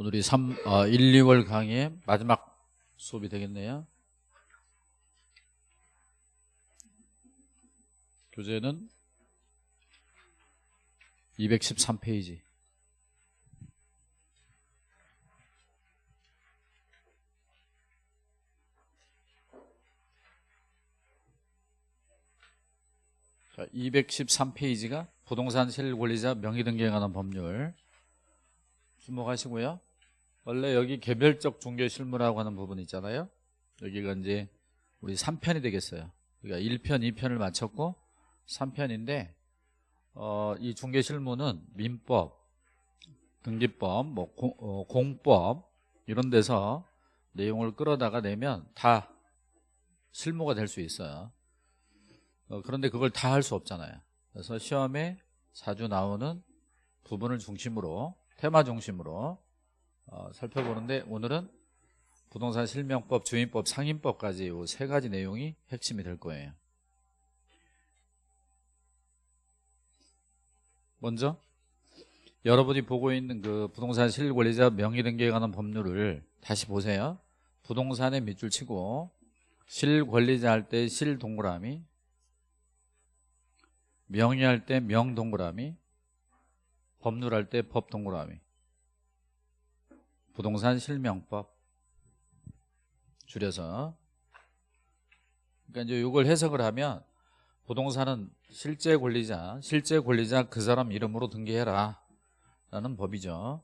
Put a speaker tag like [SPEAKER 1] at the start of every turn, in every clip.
[SPEAKER 1] 오늘이 3, 어, 1, 2월 강의의 마지막 수업이 되겠네요. 교재는 213페이지. 자, 213페이지가 부동산 실권리자 명의등기에 관한 법률 주목하시고요. 원래 여기 개별적 중개 실무라고 하는 부분 있잖아요. 여기가 이제 우리 3편이 되겠어요. 그러니까 1편, 2편을 마쳤고 3편인데 어, 이 중개 실무는 민법, 등기법, 뭐 공, 어, 공법 이런 데서 내용을 끌어다가 내면 다 실무가 될 수 있어요. 어, 그런데 그걸 다 할 수 없잖아요. 그래서 시험에 자주 나오는 부분을 중심으로 테마 중심으로 어, 살펴보는데 오늘은 부동산 실명법, 주인법, 상인법까지 이 세 가지 내용이 핵심이 될 거예요. 먼저 여러분이 보고 있는 그 부동산 실권리자 명의 등기에 관한 법률을 다시 보세요. 부동산에 밑줄 치고 실권리자 할 때 실동그라미 명의 할 때 명동그라미 법률 할 때 법동그라미 부동산 실명법 줄여서. 그러니까 이제 이걸 해석을 하면 부동산은 실제 권리자 실제 권리자 그 사람 이름으로 등기해라 라는 법이죠.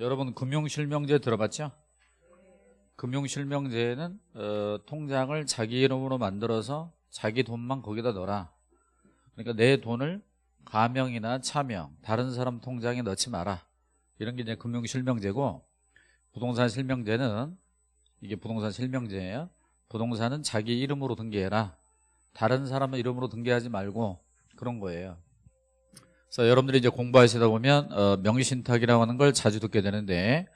[SPEAKER 1] 여러분 금융실명제 들어봤죠? 금융실명제는 어, 통장을 자기 이름으로 만들어서 자기 돈만 거기다 넣어라. 그러니까 내 돈을 가명이나 차명 다른 사람 통장에 넣지 마라. 이런 게 이제 금융 실명제고 부동산 실명제는 이게 부동산 실명제예요. 부동산은 자기 이름으로 등기해라. 다른 사람의 이름으로 등기하지 말고 그런 거예요. 그래서 여러분들이 이제 공부하시다 보면 어, 명의신탁이라고 하는 걸 자주 듣게 되는데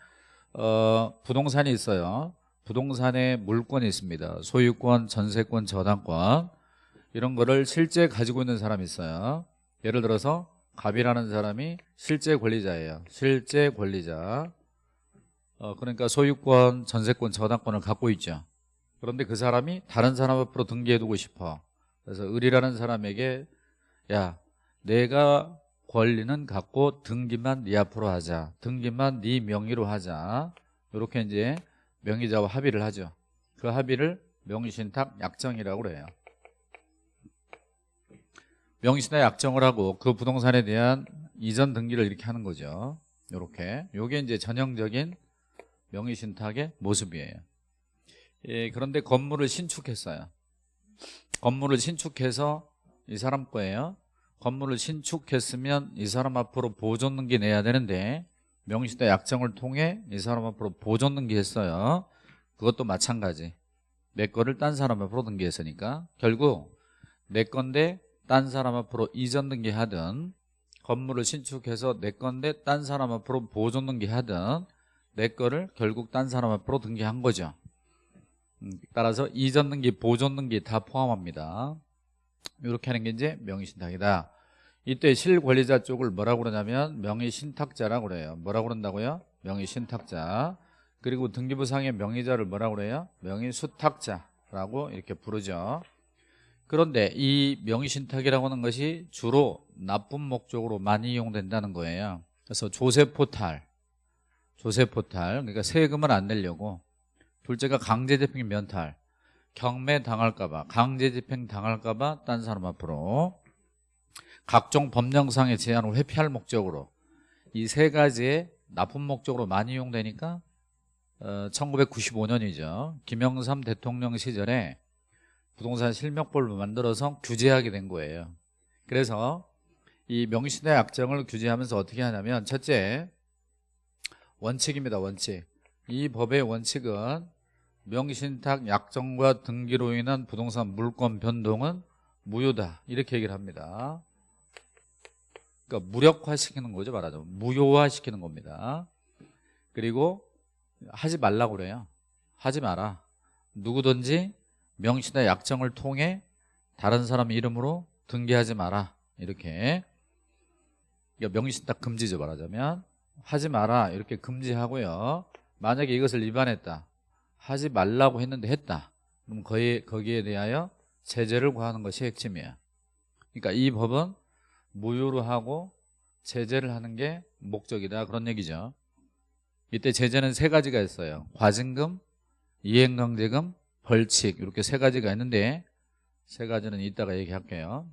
[SPEAKER 1] 어, 부동산이 있어요. 부동산에 물권이 있습니다. 소유권, 전세권, 저당권. 이런 거를 실제 가지고 있는 사람이 있어요 예를 들어서 갑이라는 사람이 실제 권리자예요. 실제 권리자. 어, 그러니까 소유권, 전세권, 저당권을 갖고 있죠. 그런데 그 사람이 다른 사람 앞으로 등기해두고 싶어. 그래서 을이라는 사람에게 야 내가 권리는 갖고 등기만 네 앞으로 하자. 등기만 네 명의로 하자. 이렇게 이제 명의자와 합의를 하죠. 그 합의를 명의신탁 약정이라고 그래요 명의신탁 약정을 하고 그 부동산에 대한 이전 등기를 이렇게 하는 거죠. 이렇게. 요게 이제 전형적인 명의신탁의 모습이에요. 예, 그런데 건물을 신축했어요. 건물을 신축해서 이 사람 거예요. 건물을 신축했으면 이 사람 앞으로 보존등기 내야 되는데 명의신탁 약정을 통해 이 사람 앞으로 보존등기 했어요. 그것도 마찬가지. 내 거를 딴 사람 앞으로 등기했으니까. 결국 내 건데 딴 사람 앞으로 이전 등기하든 건물을 신축해서 내 건데 딴 사람 앞으로 보존 등기하든 내 거를 결국 딴 사람 앞으로 등기한 거죠. 음, 따라서 이전 등기, 보존 등기 다 포함합니다. 이렇게 하는 게 이제 명의신탁이다. 이때 실권리자 쪽을 뭐라고 그러냐면 명의신탁자라고 그래요. 뭐라고 그런다고요? 명의신탁자. 그리고 등기부상의 명의자를 뭐라고 그래요? 명의수탁자라고 이렇게 부르죠 그런데 이 명의신탁이라고 하는 것이 주로 나쁜 목적으로 많이 이용된다는 거예요. 그래서 조세포탈 조세포탈 그러니까 세금을 안 내려고. 둘째가 강제집행 면탈 경매 당할까봐 강제집행 당할까봐 딴 사람 앞으로 각종 법령상의 제한을 회피할 목적으로 이 세 가지의 나쁜 목적으로 많이 이용되니까 어, 1995년이죠. 김영삼 대통령 시절에 부동산 실명법을 만들어서 규제하게 된 거예요. 그래서 이 명시대 약정을 규제하면서 어떻게 하냐면 첫째 원칙입니다 원칙. 이 법의 원칙은 명신탁 약정과 등기로 인한 부동산 물권 변동은 무효다. 이렇게 얘기를 합니다. 그러니까 무력화시키는 거죠 말하자면. 무효화시키는 겁니다. 그리고 하지 말라고 그래요. 하지 마라. 누구든지 명시나 약정을 통해 다른 사람 이름으로 등기하지 마라. 이렇게. 명의신탁 금지죠 말하자면. 하지 마라. 이렇게 금지하고요. 만약에 이것을 위반했다. 하지 말라고 했는데 했다. 그럼 거기에, 거기에 대하여 제재를 구하는 것이 핵심이에요 그러니까 이 법은 무효로 하고 제재를 하는 게 목적이다. 그런 얘기죠. 이때 제재는 세 가지가 있어요. 과징금, 이행강제금, 벌칙 이렇게 세 가지가 있는데 세 가지는 이따가 얘기할게요.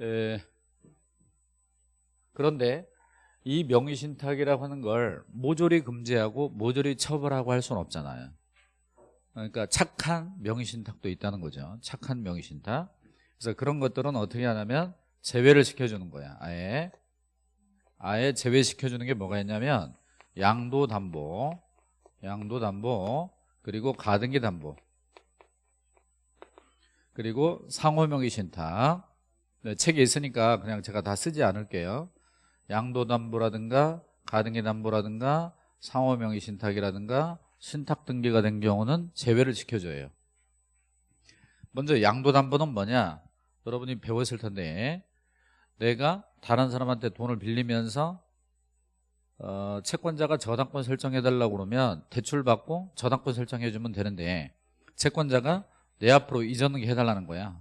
[SPEAKER 1] 에, 그런데 이 명의신탁이라고 하는 걸 모조리 금지하고 모조리 처벌하고 할 수는 없잖아요. 그러니까 착한 명의신탁도 있다는 거죠. 착한 명의신탁. 그래서 그런 것들은 어떻게 하냐면 제외를 시켜주는 거야 아예. 아예 제외시켜주는 게 뭐가 있냐면 양도담보 양도담보 그리고 가등기 담보 그리고 상호명의 신탁. 네, 책에 있으니까 그냥 제가 다 쓰지 않을게요. 양도담보라든가 가등기담보라든가 상호명의 신탁이라든가 신탁 등기가 된 경우는 제외를 시켜줘요. 먼저 양도담보는 뭐냐? 여러분이 배웠을 텐데 내가 다른 사람한테 돈을 빌리면서 어, 채권자가 저당권 설정해달라고 그러면 대출 받고 저당권 설정해주면 되는데 채권자가 내 앞으로 이전을 해달라는 거야.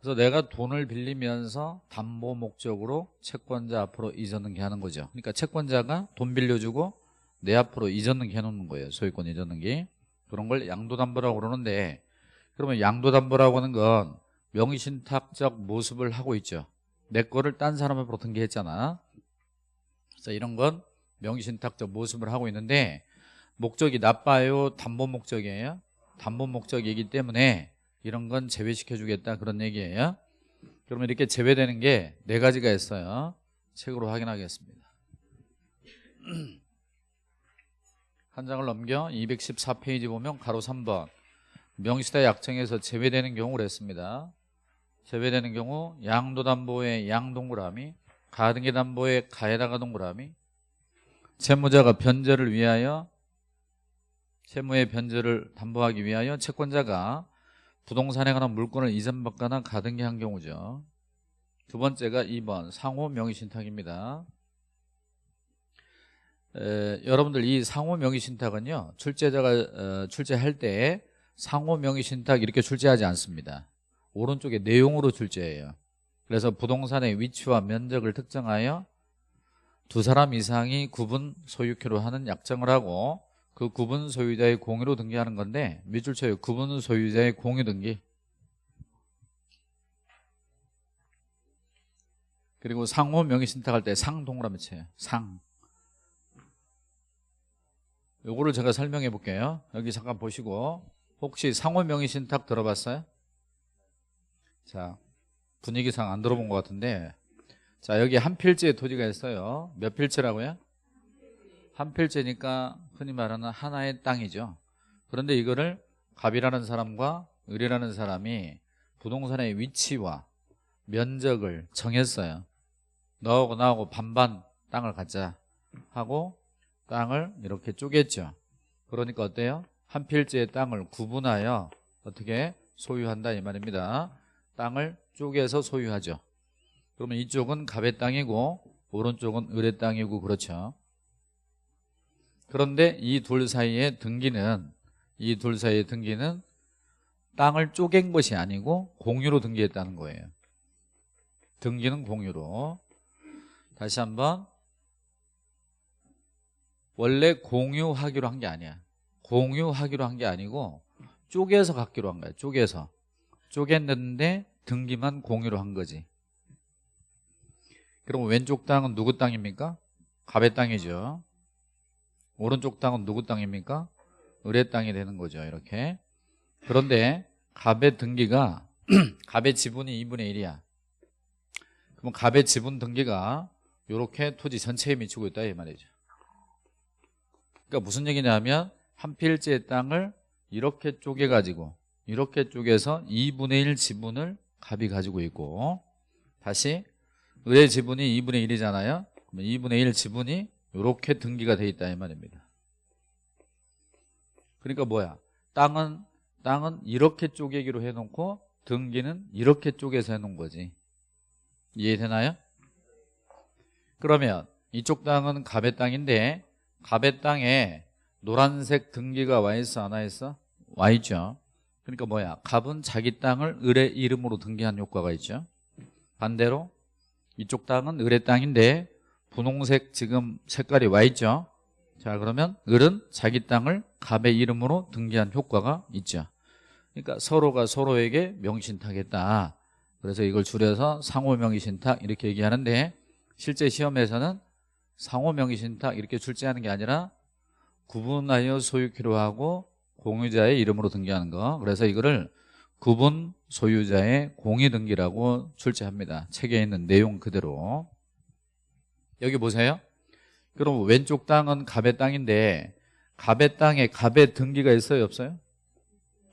[SPEAKER 1] 그래서 내가 돈을 빌리면서 담보 목적으로 채권자 앞으로 이전등기 하는 거죠. 그러니까 채권자가 돈 빌려주고 내 앞으로 이전등기 해놓는 거예요. 소유권 이전등기 그런 걸 양도담보라고 그러는데 그러면 양도담보라고 하는 건 명의신탁적 모습을 하고 있죠. 내 거를 딴 사람 앞으로 등기했잖아 그래서 이런 건 명의신탁적 모습을 하고 있는데 목적이 나빠요. 담보 목적이에요. 담보 목적이기 때문에 이런 건 제외시켜 주겠다 그런 얘기예요. 그러면 이렇게 제외되는 게 네 가지가 있어요. 책으로 확인하겠습니다. 한 장을 넘겨 214페이지 보면 가로 3번. 명시다 약정에서 제외되는 경우를 했습니다. 제외되는 경우 양도담보의 양동그라미 가등기 담보의 가에다가 동그라미 채무자가 변제를 위하여 채무의 변제를 담보하기 위하여 채권자가 부동산에 관한 물건을 이전받거나 가등기 한 경우죠. 두 번째가 2번 상호 명의신탁입니다. 에, 여러분들 이 상호 명의신탁은요 출제자가 어, 출제할 때 상호 명의신탁 이렇게 출제하지 않습니다. 오른쪽에 내용으로 출제해요 그래서 부동산의 위치와 면적을 특정하여 두 사람 이상이 구분 소유權로 하는 약정을 하고 그 구분 소유자의 공유로 등기하는 건데 밑줄 쳐요. 구분 소유자의 공유 등기. 그리고 상호 명의 신탁할 때 상 동그라미 쳐요. 상. 요거를 제가 설명해 볼게요. 여기 잠깐 보시고 혹시 상호 명의 신탁 들어봤어요? 자 분위기상 안 들어본 것 같은데. 자 여기 한 필지의 토지가 있어요. 몇 필지라고요? 한 필지니까 흔히 말하는 하나의 땅이죠. 그런데 이거를 갑이라는 사람과 을이라는 사람이 부동산의 위치와 면적을 정했어요. 너하고 나하고 반반 땅을 갖자 하고 땅을 이렇게 쪼갰죠. 그러니까 어때요? 한 필지의 땅을 구분하여 어떻게 소유한다 이 말입니다. 땅을 쪼개서 소유하죠. 그러면 이쪽은 갑의 땅이고 오른쪽은 을의 땅이고 그렇죠. 그런데 이 둘 사이의 등기는 이 둘 사이의 등기는 땅을 쪼갠 것이 아니고 공유로 등기했다는 거예요. 등기는 공유로. 다시 한번. 원래 공유하기로 한 게 아니야. 공유하기로 한 게 아니고 쪼개서 갖기로 한 거야. 쪼개서. 쪼갰는데 등기만 공유로 한 거지. 그럼 왼쪽 땅은 누구 땅입니까? 갑의 땅이죠. 오른쪽 땅은 누구 땅입니까? 을의 땅이 되는 거죠 이렇게. 그런데 갑의 등기가 갑의 지분이 2분의 1이야. 그럼 갑의 지분 등기가 이렇게 토지 전체에 미치고 있다 이 말이죠. 그러니까 무슨 얘기냐면 한 필지의 땅을 이렇게 쪼개가지고 이렇게 쪼개서 2분의 1 지분을 갑이 가지고 있고. 다시 을의 지분이 2분의 1이잖아요? 그러면 2분의 1 지분이 이렇게 등기가 돼 있다 이 말입니다. 그러니까 뭐야? 땅은 땅은 이렇게 쪼개기로 해놓고 등기는 이렇게 쪼개서 해놓은 거지. 이해되나요? 그러면 이쪽 땅은 갑의 땅인데 갑의 땅에 노란색 등기가 와 있어 안 와 있어? 와 있죠 그러니까 뭐야? 갑은 자기 땅을 을의 이름으로 등기한 효과가 있죠. 반대로 이쪽 땅은 을의 땅인데 분홍색 지금 색깔이 와 있죠. 자 그러면 을은 자기 땅을 갑의 이름으로 등기한 효과가 있죠. 그러니까 서로가 서로에게 명신탁했다. 그래서 이걸 줄여서 상호명의신탁 이렇게 얘기하는데 실제 시험에서는 상호명의신탁 이렇게 출제하는 게 아니라 구분하여 소유키로 하고 공유자의 이름으로 등기하는 거. 그래서 이거를 구분 소유자의 공유등기라고 출제합니다. 책에 있는 내용 그대로. 여기 보세요. 그럼 왼쪽 땅은 갑의 땅인데 갑의 땅에 갑의 등기가 있어요? 없어요?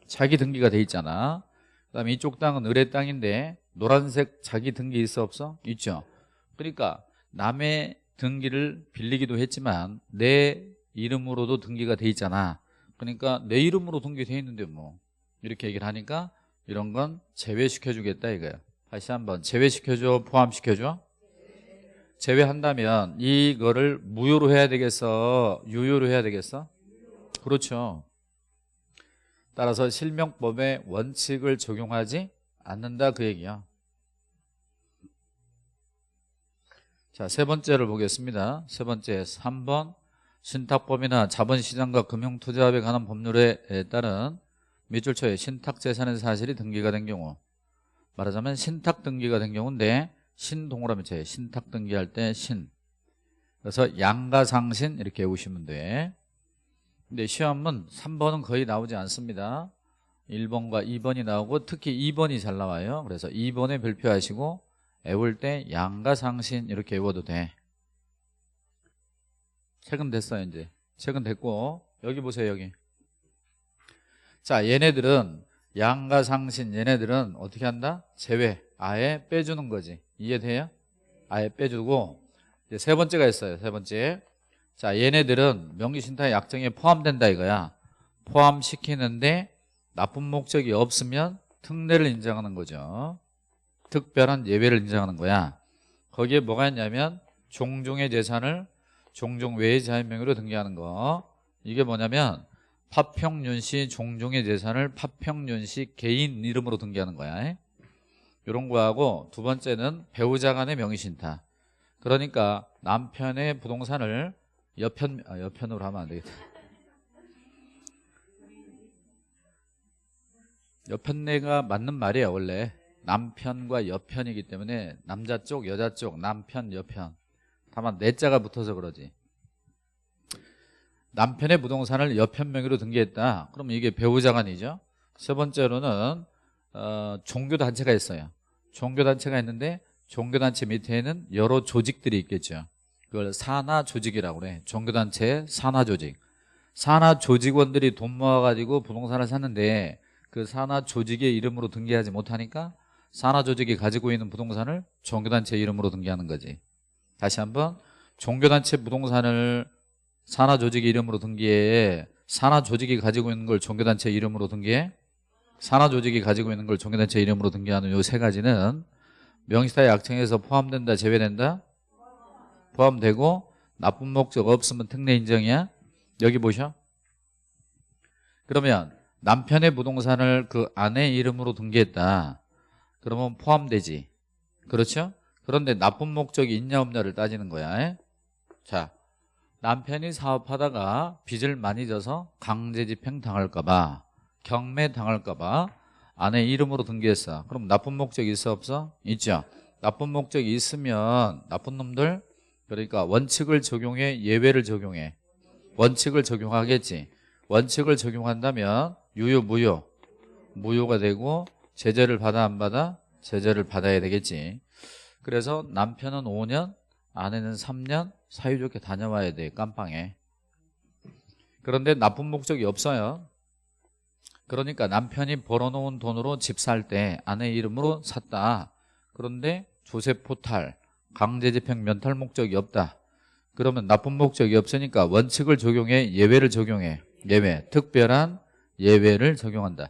[SPEAKER 1] 자기 등기가 돼 있잖아. 그 다음에 이쪽 땅은 을의 땅인데 노란색 자기 등기 있어? 없어? 있죠. 그러니까 남의 등기를 빌리기도 했지만 내 이름으로도 등기가 돼 있잖아 그러니까 내 이름으로 등기돼 있는데 뭐. 이렇게 얘기를 하니까 이런 건 제외시켜 주겠다 이거야. 다시 한번 제외시켜줘 포함시켜줘. 제외한다면 이거를 무효로 해야 되겠어? 유효로 해야 되겠어? 그렇죠. 따라서 실명법의 원칙을 적용하지 않는다 그 얘기야. 자, 세 번째를 보겠습니다. 세 번째 3번 신탁법이나 자본시장과 금융투자업에 관한 법률에 따른 밑줄 초에 신탁재산의 사실이 등기가 된 경우 말하자면 신탁 등기가 된 경우인데 신동그라미 쳐요. 신탁 등기할 때 신. 그래서 양가상신 이렇게 외우시면 돼. 근데 시험은 3번은 거의 나오지 않습니다. 1번과 2번이 나오고 특히 2번이 잘 나와요. 그래서 2번에 별표하시고 외울 때 양가상신 이렇게 외워도 돼. 최근 됐어요 이제. 최근 됐고 여기 보세요 여기. 자 얘네들은 양가상신 얘네들은 어떻게 한다? 제외 아예 빼주는 거지 이해돼요? 아예 빼주고 이제 세 번째가 있어요 세 번째 자 얘네들은 명의신탁 약정에 포함된다 이거야 포함시키는데 나쁜 목적이 없으면 특례를 인정하는 거죠 특별한 예외를 인정하는 거야 거기에 뭐가 있냐면 종종의 재산을 종종 외의 자연명의로 등기하는 거. 이게 뭐냐면 파평윤 씨 종종의 재산을 파평윤 씨 개인 이름으로 등기하는 거야. 이런 거하고 두 번째는 배우자 간의 명의신탁. 그러니까 남편의 부동산을 여편, 아, 여편으로 하면 안 되겠다. 여편내가 맞는 말이야 원래. 남편과 여편이기 때문에 남자 쪽 여자 쪽 남편 여편 다만 내 자가 붙어서 그러지. 남편의 부동산을 여편 명의로 등기했다. 그러면 이게 배우자간이죠. 세 번째로는 어, 종교단체가 있어요. 종교단체가 있는데 종교단체 밑에는 여러 조직들이 있겠죠. 그걸 산하조직이라고 그래. 종교단체의 산하조직. 산하조직원들이 돈 모아가지고 부동산을 샀는데 그 산하조직의 이름으로 등기하지 못하니까 산하조직이 가지고 있는 부동산을 종교단체 이름으로 등기하는 거지 다시 한번 종교단체 부동산을 산하조직 이름으로 등기해 산하조직이 가지고 있는 걸 종교단체 이름으로 등기해 산하조직이 가지고 있는 걸 종교단체 이름으로 등기하는 요 세 가지는 명시타의 약정에서 포함된다 제외된다? 포함되고 나쁜 목적 없으면 특례 인정이야? 여기 보셔. 그러면 남편의 부동산을 그 아내 이름으로 등기했다. 그러면 포함되지. 그렇죠? 그런데 나쁜 목적이 있냐 없냐를 따지는 거야. 자 남편이 사업하다가 빚을 많이 져서 강제집행 당할까 봐 경매 당할까 봐 아내 이름으로 등기했어. 그럼 나쁜 목적이 있어 없어? 있죠. 나쁜 목적이 있으면 나쁜 놈들 그러니까 원칙을 적용해 예외를 적용해. 원칙을 적용하겠지. 원칙을 적용한다면 유효 무효? 무효가 되고 제재를 받아 안 받아? 제재를 받아야 되겠지 그래서 남편은 5년 아내는 3년 사이좋게 다녀와야 돼 깜빵에. 그런데 나쁜 목적이 없어요. 그러니까 남편이 벌어놓은 돈으로 집 살 때 아내 이름으로 샀다. 그런데 조세 포탈 강제집행 면탈 목적이 없다. 그러면 나쁜 목적이 없으니까 원칙을 적용해 예외를 적용해. 예외 특별한 예외를 적용한다.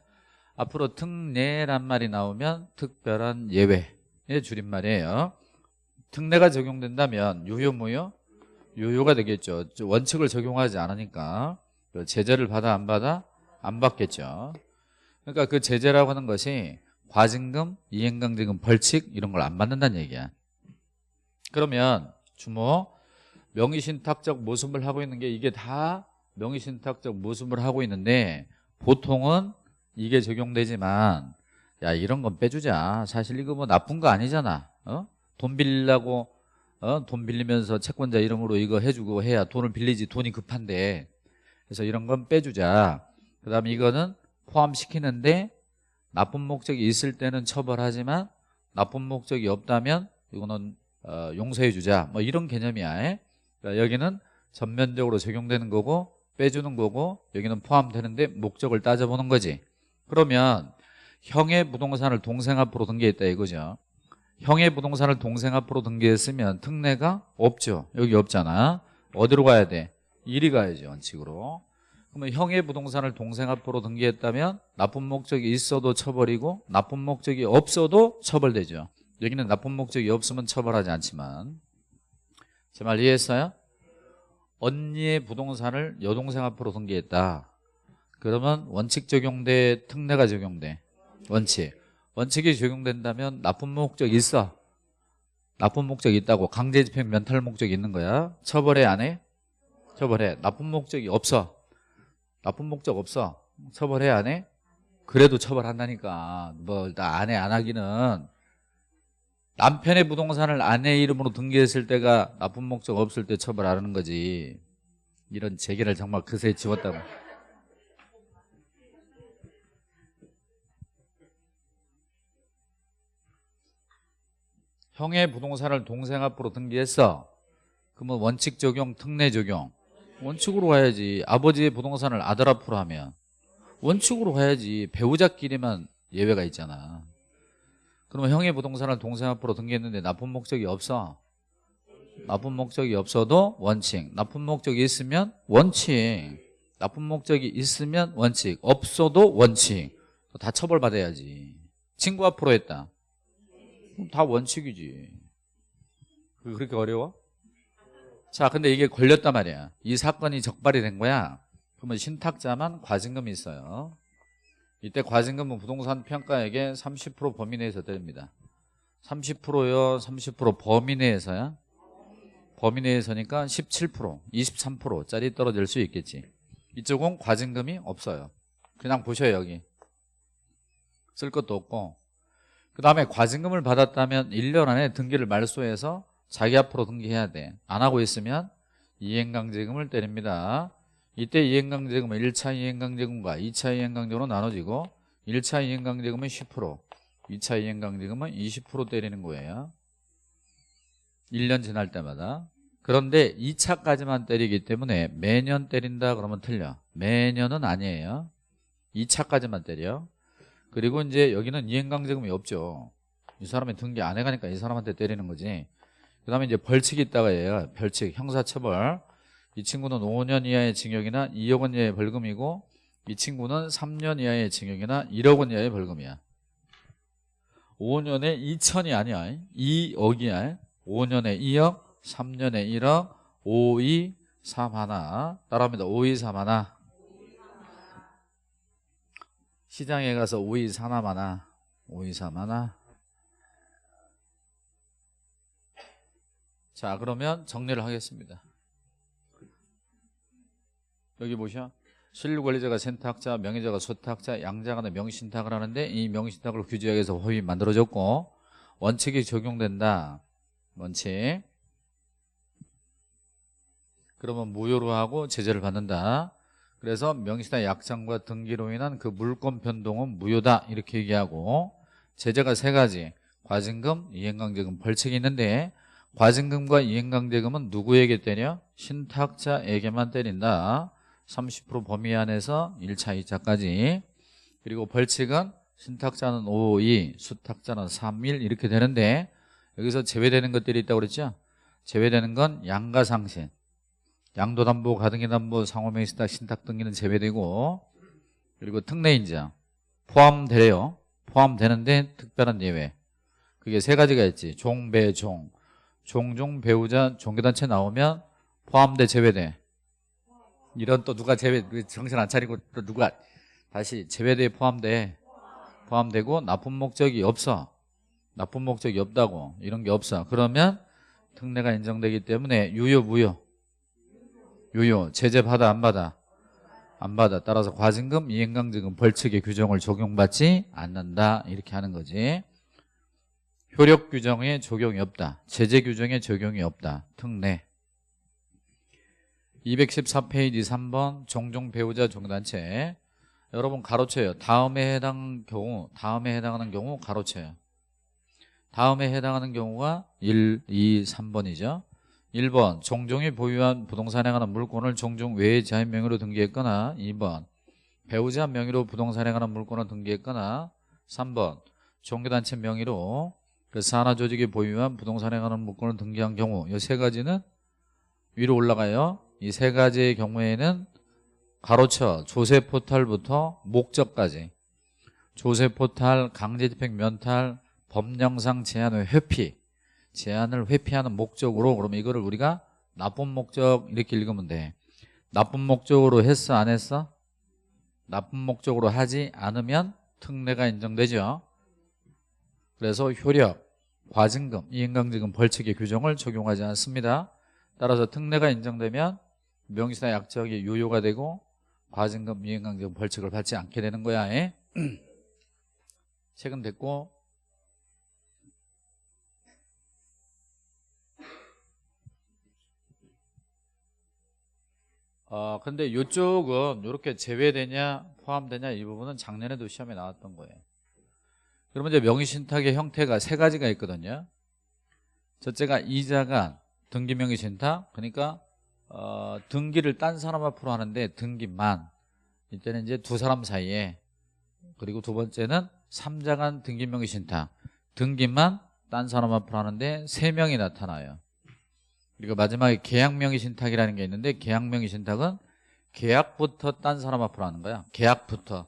[SPEAKER 1] 앞으로 특례란 말이 나오면 특별한 예외의 줄임말이에요 특례가 적용된다면 유효 무효? 유효가 되겠죠. 저 원칙을 적용하지 않으니까 그 제재를 받아 안 받아? 안 받겠죠. 그러니까 그 제재라고 하는 것이 과징금, 이행강제금, 벌칙 이런 걸 안 받는다는 얘기야. 그러면 주모 명의신탁적 모습을 하고 있는 게 이게 다 명의신탁적 모습을 하고 있는데 보통은 이게 적용되지만 야 이런 건 빼주자. 사실 이거 뭐 나쁜 거 아니잖아. 어? 돈 빌리려고 어? 돈 빌리면서 채권자 이름으로 이거 해주고 해야 돈을 빌리지 돈이 급한데. 그래서 이런 건 빼주자. 그 다음에 이거는 포함시키는데 나쁜 목적이 있을 때는 처벌하지만 나쁜 목적이 없다면 이거는 어, 용서해 주자. 뭐 이런 개념이야. 에? 그러니까 여기는 전면적으로 적용되는 거고 빼주는 거고 여기는 포함되는데 목적을 따져보는 거지. 그러면 형의 부동산을 동생 앞으로 등기했다 이거죠. 형의 부동산을 동생 앞으로 등기했으면 특례가 없죠. 여기 없잖아. 어디로 가야 돼? 이리 가야죠 원칙으로. 그러면 형의 부동산을 동생 앞으로 등기했다면 나쁜 목적이 있어도 처벌이고 나쁜 목적이 없어도 처벌되죠. 여기는 나쁜 목적이 없으면 처벌하지 않지만. 제 말 이해했어요? 언니의 부동산을 여동생 앞으로 등기했다. 그러면 원칙 적용돼 특례가 적용돼 원칙. 원칙이 적용된다면 나쁜 목적 있어. 나쁜 목적이 있다고. 강제 집행 면탈 목적이 있는 거야. 처벌해 안 해? 처벌해. 나쁜 목적이 없어. 나쁜 목적 없어. 처벌해 안 해? 그래도 처벌한다니까. 뭐안해안 하기는. 남편의 부동산을 아내 이름으로 등기했을 때가 나쁜 목적 없을 때 처벌하는 거지. 이런 재계를 정말 그새 지웠다고 형의 부동산을 동생 앞으로 등기했어 그러면 원칙 적용 특례 적용 원칙으로 가야지 아버지의 부동산을 아들 앞으로 하면 원칙으로 가야지 배우자끼리만 예외가 있잖아. 그러면 형의 부동산을 동생 앞으로 등기했는데 나쁜 목적이 없어? 나쁜 목적이 없어도 원칙. 나쁜 목적이 있으면 원칙. 나쁜 목적이 있으면 원칙. 없어도 원칙. 다 처벌받아야지. 친구 앞으로 했다 다 원칙이지. 그렇게 어려워? 자 근데 이게 걸렸단 말이야. 이 사건이 적발이 된 거야. 그러면 신탁자만 과징금이 있어요. 이때 과징금은 부동산 평가액의 30% 범위 내에서 때립니다. 30%요 30% 범위 내에서야? 범위 내에서니까 17% 23%짜리 떨어질 수 있겠지. 이쪽은 과징금이 없어요. 그냥 보셔요 여기. 쓸 것도 없고 그 다음에 과징금을 받았다면 1년 안에 등기를 말소해서 자기 앞으로 등기해야 돼. 안 하고 있으면 이행강제금을 때립니다. 이때 이행강제금은 1차 이행강제금과 2차 이행강제금으로 나눠지고 1차 이행강제금은 10% 2차 이행강제금은 20% 때리는 거예요. 1년 지날 때마다 그런데 2차까지만 때리기 때문에 매년 때린다 그러면 틀려 매년은 아니에요 2차까지만 때려 그리고 이제 여기는 이행강제금이 없죠. 이 사람이 등기 안 해가니까 이 사람한테 때리는 거지. 그 다음에 이제 벌칙이 있다가 얘가 벌칙 형사처벌. 이 친구는 5년 이하의 징역이나 2억 원 이하의 벌금이고 이 친구는 3년 이하의 징역이나 1억 원 이하의 벌금이야. 5년에 2천이 아니야. 2억이야. 5년에 2억 3년에 1억 5, 2, 3 하나. 따라합니다. 5, 2, 3 하나 시장에 가서 5, 2, 3 하나? 5, 2, 3 하나? 자 그러면 정리를 하겠습니다. 여기 보셔 실권리자가 센터학자, 명의자가 소탁자, 양자가 명신탁을 하는데 이 명신탁을 규제하기 위해서 허위 만들어졌고 원칙이 적용된다. 원칙. 그러면 무효로 하고 제재를 받는다 그래서 명의신탁 약정과 등기로 인한 그 물권 변동은 무효다. 이렇게 얘기하고 제재가 세 가지. 과징금, 이행강제금, 벌칙이 있는데 과징금과 이행강제금은 누구에게 때려? 신탁자에게만 때린다. 30% 범위 안에서 1차, 2차까지. 그리고 벌칙은 신탁자는 5, 2, 수탁자는 3, 1 이렇게 되는데 여기서 제외되는 것들이 있다고 그랬죠? 제외되는 건 양가상신 양도담보, 가등기담보, 상호명의신탁, 신탁 등기는 제외되고 그리고 특례인자 포함돼요. 포함되는데 특별한 예외. 그게 세 가지가 있지. 종, 배, 종. 종종 배우자 종교단체 나오면 포함돼 제외돼. 이런 또 누가 제외 그 정신 안 차리고 또 누가 다시 제외돼 포함돼. 포함되고 나쁜 목적이 없어. 나쁜 목적이 없다고. 이런 게 없어. 그러면 특례가 인정되기 때문에 유효 무효 유효 제재 받아 안 받아? 안 받아. 따라서 과징금 이행강제금 벌칙의 규정을 적용받지 않는다. 이렇게 하는 거지. 효력 규정에 적용이 없다. 제재 규정에 적용이 없다. 특례. 214페이지 3번 종종 배우자 종단체. 여러분 가로쳐요. 다음에 해당 경우 다음에 해당하는 경우 가로쳐요. 다음에 해당하는 경우가 1, 2, 3번이죠 1번 종종이 보유한 부동산에 관한 물건을 종종 외의 자인 명의로 등기했거나 2번 배우자 명의로 부동산에 관한 물건을 등기했거나 3번 종교단체 명의로 그 산하 조직이 보유한 부동산에 관한 물건을 등기한 경우 이 세 가지는 위로 올라가요. 이 세 가지의 경우에는 가로쳐 조세 포탈부터 목적까지 조세 포탈, 강제 집행 면탈, 법령상 제한의 회피 제한을 회피하는 목적으로 그러면 이거를 우리가 나쁜 목적 이렇게 읽으면 돼 나쁜 목적으로 했어 안 했어? 나쁜 목적으로 하지 않으면 특례가 인정되죠 그래서 효력, 과징금, 이행강제금 벌칙의 규정을 적용하지 않습니다 따라서 특례가 인정되면 명시나 약정이 유효가 되고 과징금, 이행강제금 벌칙을 받지 않게 되는 거야 에? 책은 됐고 어, 근데 이쪽은 이렇게 제외되냐 포함되냐 이 부분은 작년에도 시험에 나왔던 거예요. 그러면 이제 명의신탁의 형태가 세 가지가 있거든요. 첫째가 이자간 등기 명의신탁 그러니까 어, 등기를 딴 사람 앞으로 하는데 등기만 이때는 이제 두 사람 사이에 그리고 두 번째는 삼자간 등기 명의신탁 등기만 딴 사람 앞으로 하는데 세 명이 나타나요. 그리고 마지막에 계약명의 신탁이라는 게 있는데 계약명의 신탁은 계약부터 딴 사람 앞으로 하는 거야. 계약부터.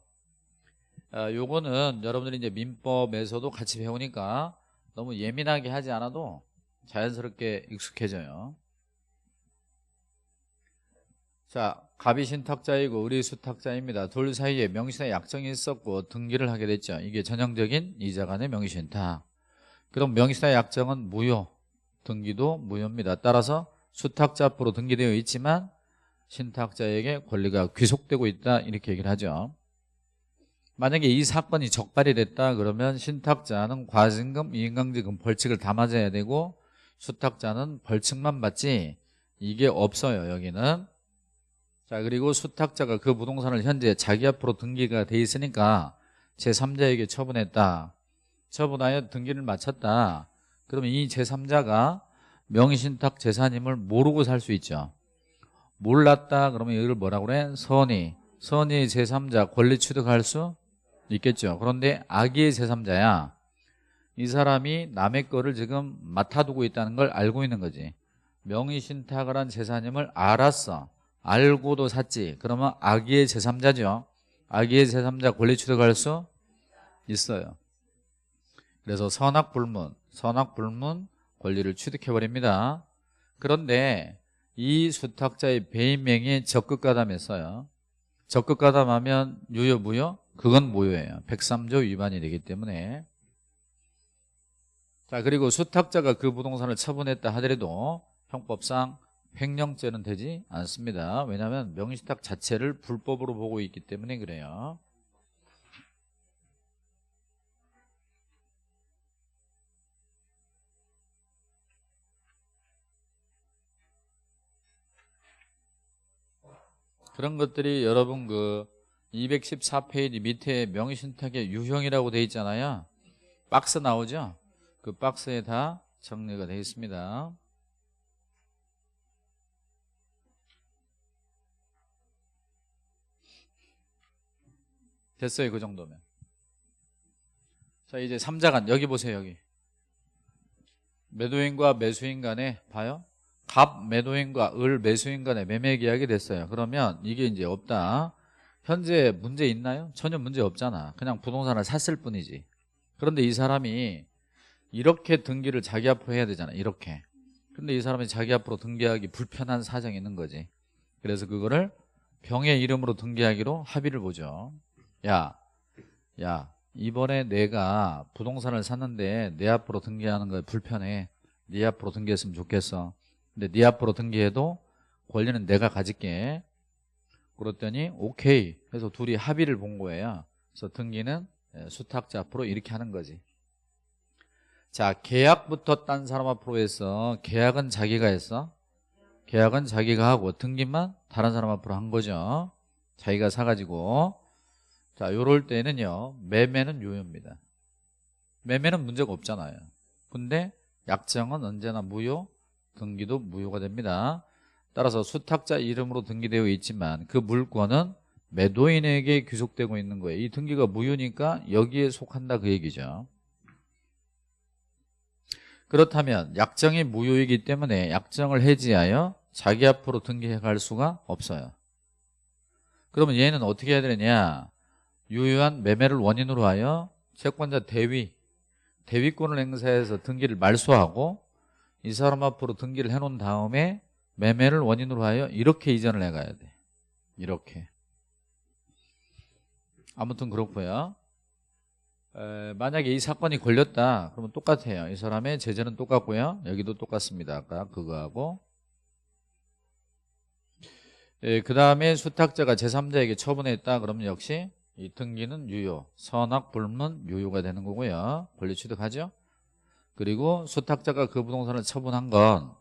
[SPEAKER 1] 아, 요거는 여러분들이 이제 민법에서도 같이 배우니까 너무 예민하게 하지 않아도 자연스럽게 익숙해져요. 자 갑이 신탁자이고 을이 수탁자입니다. 둘 사이에 명시나 약정이 있었고 등기를 하게 됐죠. 이게 전형적인 이자 간의 명의신탁. 그럼 명시나 약정은 무효 등기도 무효입니다. 따라서 수탁자 앞으로 등기되어 있지만 신탁자에게 권리가 귀속되고 있다 이렇게 얘기를 하죠. 만약에 이 사건이 적발이 됐다 그러면 신탁자는 과징금, 이행강제금 벌칙을 다 맞아야 되고 수탁자는 벌칙만 받지 이게 없어요 여기는 자 그리고 수탁자가 그 부동산을 현재 자기 앞으로 등기가 돼 있으니까 제3자에게 처분했다 처분하여 등기를 마쳤다 그러면 이 제3자가 명의신탁 재산임을 모르고 살 수 있죠. 몰랐다 그러면 이걸 뭐라고 그래? 선의. 선의 제3자 권리 취득할 수 있겠죠. 그런데 악의의 제3자야. 이 사람이 남의 거를 지금 맡아두고 있다는 걸 알고 있는 거지. 명의신탁을 한 재산임을 알았어. 알고도 샀지. 그러면 악의의 제3자죠. 악의의 제3자 권리 취득할 수 있어요. 그래서 선악불문 선악불문 권리를 취득해버립니다. 그런데 이 수탁자의 배임명이 적극가담했어요. 적극가담하면 유효 무효? 그건 무효예요. 103조 위반이 되기 때문에 자 그리고 수탁자가 그 부동산을 처분했다 하더라도 형법상 횡령죄는 되지 않습니다. 왜냐하면 명의신탁 자체를 불법으로 보고 있기 때문에 그래요. 그런 것들이 여러분 그 214페이지 밑에 명의신탁의 유형이라고 되어 있잖아요. 박스 나오죠? 그 박스에 다 정리가 되어 있습니다. 됐어요 그 정도면. 자 이제 3자간 여기 보세요 여기. 매도인과 매수인 간에 봐요 갑 매도인과 을 매수인 간의 매매 계약이 됐어요. 그러면 이게 이제 없다. 현재 문제 있나요? 전혀 문제 없잖아. 그냥 부동산을 샀을 뿐이지. 그런데 이 사람이 이렇게 등기를 자기 앞으로 해야 되잖아. 이렇게. 근데 이 사람이 자기 앞으로 등기하기 불편한 사정이 있는 거지. 그래서 그거를 병의 이름으로 등기하기로 합의를 보죠. 야, 야 이번에 내가 부동산을 샀는데 내 앞으로 등기하는 거 불편해. 네 앞으로 등기했으면 좋겠어 근데 네 앞으로 등기해도 권리는 내가 가질게. 그랬더니 오케이 해서 둘이 합의를 본 거예요. 그래서 등기는 예, 수탁자 앞으로 이렇게 하는 거지. 자 계약부터 딴 사람 앞으로 해서 계약은 자기가 했어. 계약은 자기가 하고 등기만 다른 사람 앞으로 한 거죠. 자기가 사가지고. 자 요럴 때는요 매매는 유효입니다. 매매는 문제가 없잖아요. 근데 약정은 언제나 무효 등기도 무효가 됩니다. 따라서 수탁자 이름으로 등기되어 있지만 그 물건은 매도인에게 귀속되고 있는 거예요. 이 등기가 무효니까 여기에 속한다 그 얘기죠. 그렇다면 약정이 무효이기 때문에 약정을 해지하여 자기 앞으로 등기해 갈 수가 없어요. 그러면 얘는 어떻게 해야 되느냐? 유효한 매매를 원인으로 하여 채권자 대위 대위권을 행사해서 등기를 말소하고 이 사람 앞으로 등기를 해놓은 다음에 매매를 원인으로 하여 이렇게 이전을 해가야 돼. 이렇게. 아무튼 그렇고요. 에, 만약에 이 사건이 걸렸다. 그러면 똑같아요. 이 사람의 제재는 똑같고요. 여기도 똑같습니다. 아까 그거하고. 그 다음에 수탁자가 제3자에게 처분했다. 그러면 역시 이 등기는 유효 선악 불문 유효가 되는 거고요. 권리 취득하죠 그리고 수탁자가 그 부동산을 처분한 건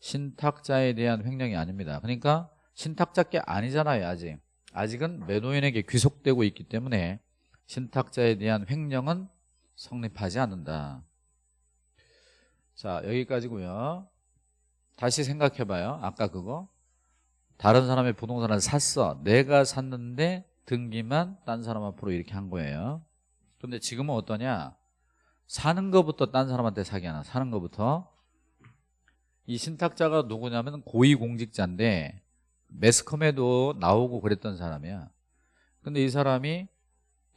[SPEAKER 1] 신탁자에 대한 횡령이 아닙니다. 그러니까 신탁자께 아니잖아요 아직. 아직은 매도인에게 귀속되고 있기 때문에 신탁자에 대한 횡령은 성립하지 않는다. 자 여기까지고요. 다시 생각해봐요. 아까 그거. 다른 사람의 부동산을 샀어. 내가 샀는데 등기만 딴 사람 앞으로 이렇게 한 거예요. 근데 지금은 어떠냐 사는 것부터 딴 사람한테 사기 하나. 사는 것부터. 이 신탁자가 누구냐면 고위공직자인데 매스컴에도 나오고 그랬던 사람이야. 근데 이 사람이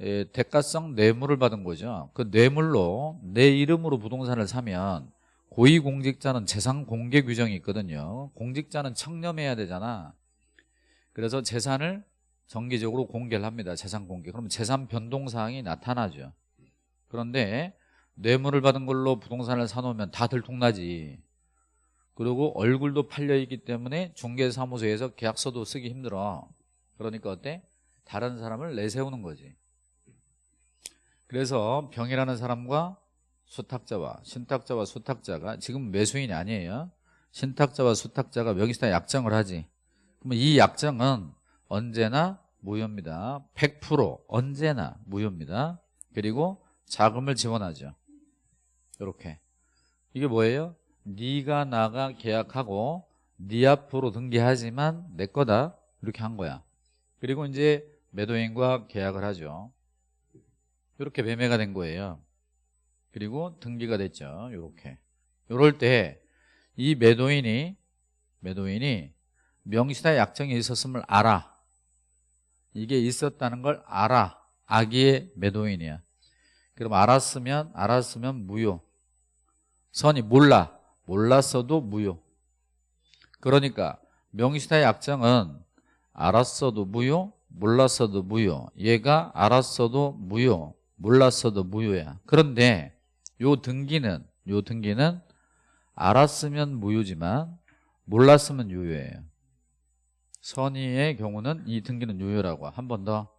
[SPEAKER 1] 에, 대가성 뇌물을 받은 거죠. 그 뇌물로 내 이름으로 부동산을 사면 고위공직자는 재산 공개 규정이 있거든요. 공직자는 청렴해야 되잖아. 그래서 재산을 정기적으로 공개를 합니다. 재산 공개. 그러면 재산 변동사항이 나타나죠. 그런데 뇌물을 받은 걸로 부동산을 사놓으면 다 들통나지. 그리고 얼굴도 팔려있기 때문에 중개사무소에서 계약서도 쓰기 힘들어. 그러니까 어때? 다른 사람을 내세우는 거지. 그래서 병이라는 사람과 수탁자와 신탁자와 수탁자가 지금 매수인이 아니에요. 신탁자와 수탁자가 명의시에 약정을 하지. 그러면 이 약정은 언제나 무효입니다. 100% 언제나 무효입니다. 그리고 자금을 지원하죠 이렇게. 이게 뭐예요? 네가 나가 계약하고 네 앞으로 등기하지만 내 거다. 이렇게 한 거야. 그리고 이제 매도인과 계약을 하죠. 이렇게 매매가 된 거예요. 그리고 등기가 됐죠. 이렇게. 이럴 때 이 매도인이 매도인이 명시나 약정이 있었음을 알아. 이게 있었다는 걸 알아. 아기의 매도인이야 그럼 알았으면 알았으면 무효. 선이 몰라. 몰랐어도 무효. 그러니까 명시나 약정은 알았어도 무효 몰랐어도 무효. 얘가 알았어도 무효 몰랐어도 무효야. 그런데 요 등기는 요 등기는 알았으면 무효지만 몰랐으면 유효예요. 선의의 경우는 이 등기는 유효라고. 한 번 더.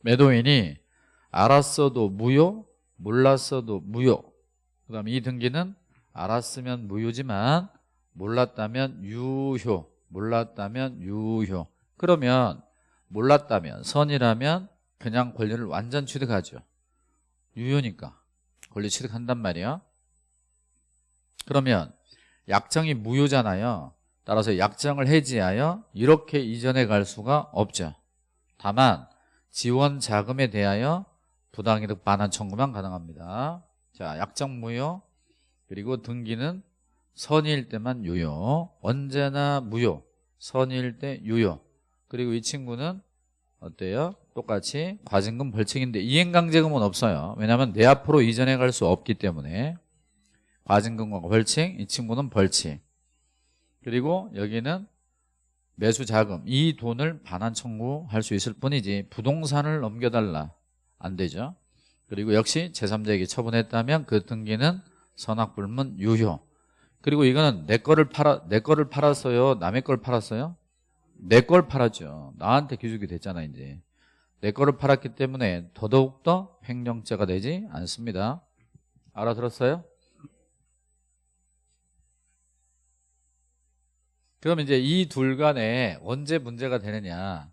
[SPEAKER 1] 매도인이 알았어도 무효 몰랐어도 무효. 그 다음에 이 등기는 알았으면 무효지만 몰랐다면 유효 몰랐다면 유효. 그러면 몰랐다면 선이라면 그냥 권리를 완전 취득하죠. 유효니까 권리 취득한단 말이야. 그러면 약정이 무효잖아요. 따라서 약정을 해지하여 이렇게 이전해 갈 수가 없죠. 다만 지원 자금에 대하여 부당이득 반환 청구만 가능합니다. 자 약정 무효 그리고 등기는 선의일 때만 유효. 언제나 무효 선의일 때 유효. 그리고 이 친구는 어때요? 똑같이 과징금 벌칙인데 이행강제금은 없어요. 왜냐하면 내 앞으로 이전해 갈 수 없기 때문에. 과징금과 벌칙 이 친구는 벌칙. 그리고 여기는 매수 자금 이 돈을 반환 청구할 수 있을 뿐이지 부동산을 넘겨달라 안 되죠. 그리고 역시 제3자에게 처분했다면 그 등기는 선악불문 유효. 그리고 이거는 내 거를 팔아 내 거를 팔았어요? 남의 걸 팔았어요? 내 걸 팔았죠. 나한테 기죽이 됐잖아 이제. 내 거를 팔았기 때문에 더더욱더 횡령죄가 되지 않습니다. 알아들었어요? 그럼 이제 이 둘 간에 언제 문제가 되느냐?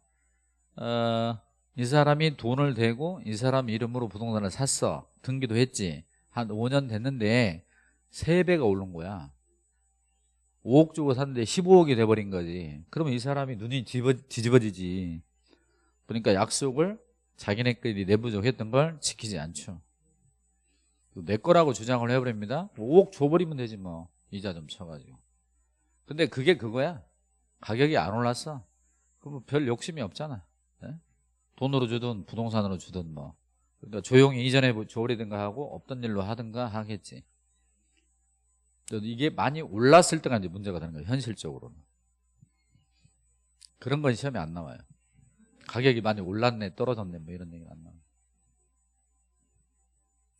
[SPEAKER 1] 어, 이 사람이 돈을 대고 이 사람 이름으로 부동산을 샀어. 등기도 했지. 한 5년 됐는데 3배가 오른 거야. 5억 주고 샀는데 15억이 돼버린 거지. 그러면 이 사람이 눈이 뒤집어, 뒤집어지지. 그러니까 약속을 자기네끼리 내부적으로 했던 걸 지키지 않죠. 내 거라고 주장을 해버립니다. 5억 줘버리면 되지 뭐. 이자 좀 쳐가지고. 근데 그게 그거야. 가격이 안 올랐어. 그럼 별 욕심이 없잖아. 예? 돈으로 주든 부동산으로 주든 뭐. 그러니까 조용히 이전에 줘버리든가 하고 없던 일로 하든가 하겠지. 이게 많이 올랐을 때가 이제 문제가 되는 거예요 현실적으로는. 그런 건 시험에 안 나와요. 가격이 많이 올랐네 떨어졌네 뭐 이런 얘기는 안 나와요.